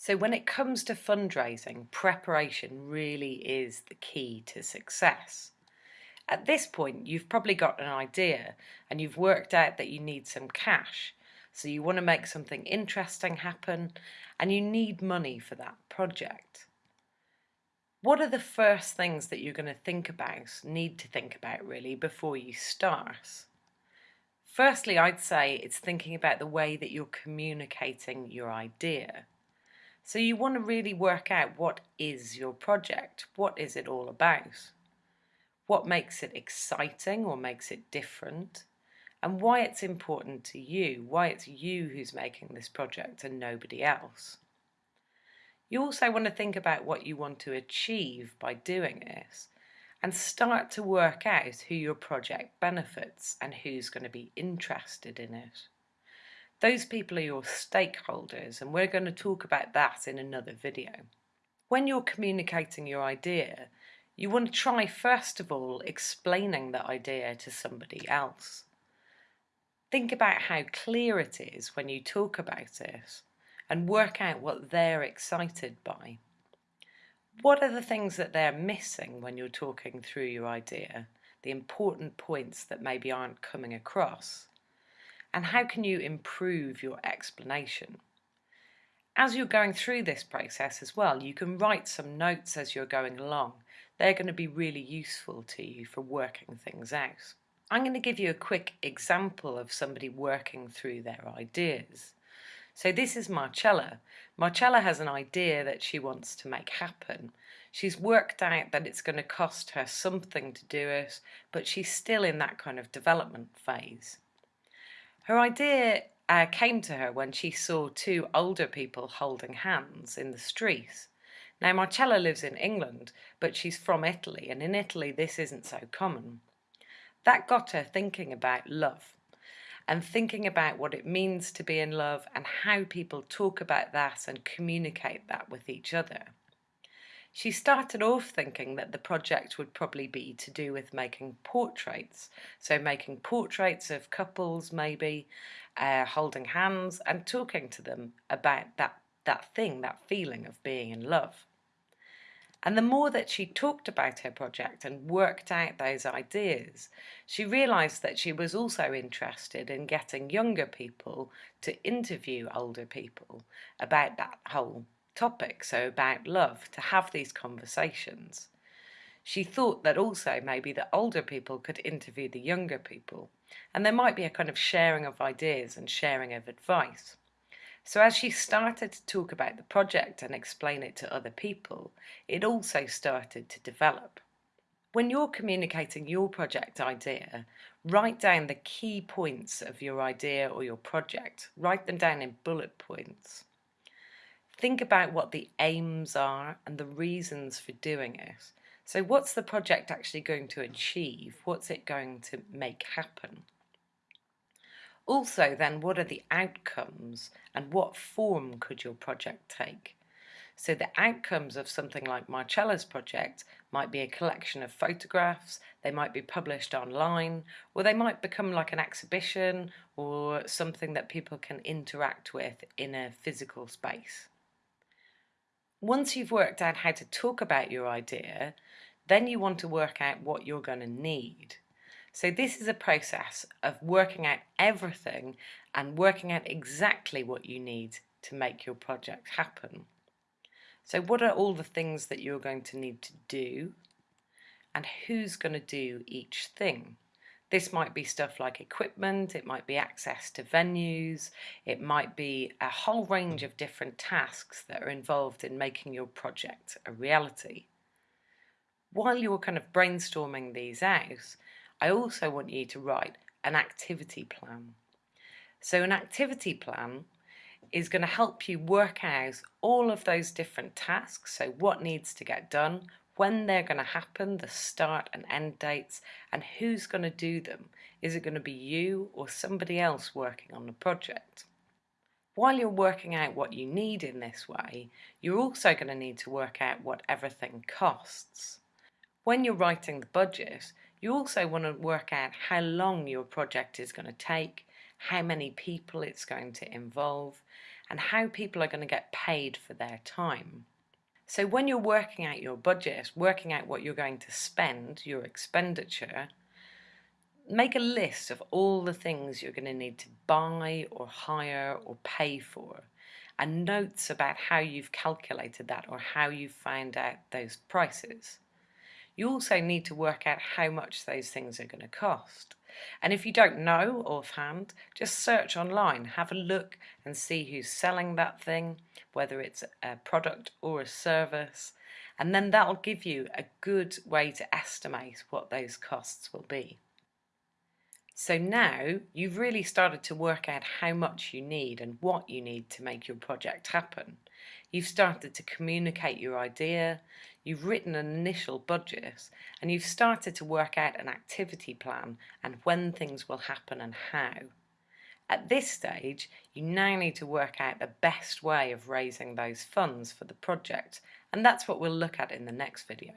So when it comes to fundraising, preparation really is the key to success. At this point, you've probably got an idea and you've worked out that you need some cash. So you want to make something interesting happen and you need money for that project. What are the first things that you're going to think about, need to think about really, before you start? Firstly, I'd say it's thinking about the way that you're communicating your idea. So you want to really work out what is your project, what is it all about, what makes it exciting or makes it different, and why it's important to you, why it's you who's making this project and nobody else. You also want to think about what you want to achieve by doing this and start to work out who your project benefits and who's going to be interested in it. Those people are your stakeholders and we're going to talk about that in another video. When you're communicating your idea, you want to try first of all explaining the idea to somebody else. Think about how clear it is when you talk about it and work out what they're excited by. What are the things that they're missing when you're talking through your idea, the important points that maybe aren't coming across? And how can you improve your explanation? As you're going through this process as well, you can write some notes as you're going along. They're going to be really useful to you for working things out. I'm going to give you a quick example of somebody working through their ideas. So this is Marcella. Marcella has an idea that she wants to make happen. She's worked out that it's going to cost her something to do it, but she's still in that kind of development phase. Her idea uh, came to her when she saw two older people holding hands in the street. Now Marcella lives in England, but she's from Italy, and in Italy this isn't so common. That got her thinking about love and thinking about what it means to be in love and how people talk about that and communicate that with each other. She started off thinking that the project would probably be to do with making portraits, so making portraits of couples maybe, uh, holding hands and talking to them about that, that thing, that feeling of being in love. And the more that she talked about her project and worked out those ideas, she realised that she was also interested in getting younger people to interview older people about that whole topic, so about love, to have these conversations. She thought that also maybe the older people could interview the younger people, and there might be a kind of sharing of ideas and sharing of advice. So as she started to talk about the project and explain it to other people, it also started to develop. When you're communicating your project idea, write down the key points of your idea or your project. Write them down in bullet points. Think about what the aims are and the reasons for doing it. So what's the project actually going to achieve? What's it going to make happen? Also then, what are the outcomes and what form could your project take? So the outcomes of something like Marcella's project might be a collection of photographs, they might be published online, or they might become like an exhibition or something that people can interact with in a physical space. Once you've worked out how to talk about your idea, then you want to work out what you're going to need. So this is a process of working out everything and working out exactly what you need to make your project happen. So what are all the things that you're going to need to do and who's going to do each thing? This might be stuff like equipment, it might be access to venues, it might be a whole range of different tasks that are involved in making your project a reality. While you're kind of brainstorming these out, I also want you to write an activity plan. So an activity plan is going to help you work out all of those different tasks, so what needs to get done, when they're going to happen, the start and end dates, and who's going to do them. Is it going to be you or somebody else working on the project? While you're working out what you need in this way, you're also going to need to work out what everything costs. When you're writing the budget, you also want to work out how long your project is going to take, how many people it's going to involve, and how people are going to get paid for their time. So when you're working out your budget, working out what you're going to spend, your expenditure, make a list of all the things you're going to need to buy or hire or pay for and notes about how you've calculated that or how you found out those prices. You also need to work out how much those things are going to cost. And if you don't know offhand, just search online, have a look and see who's selling that thing, whether it's a product or a service, and then that'll give you a good way to estimate what those costs will be. So now you've really started to work out how much you need and what you need to make your project happen. You've started to communicate your idea, you've written an initial budget, and you've started to work out an activity plan and when things will happen and how. At this stage, you now need to work out the best way of raising those funds for the project, and that's what we'll look at in the next video.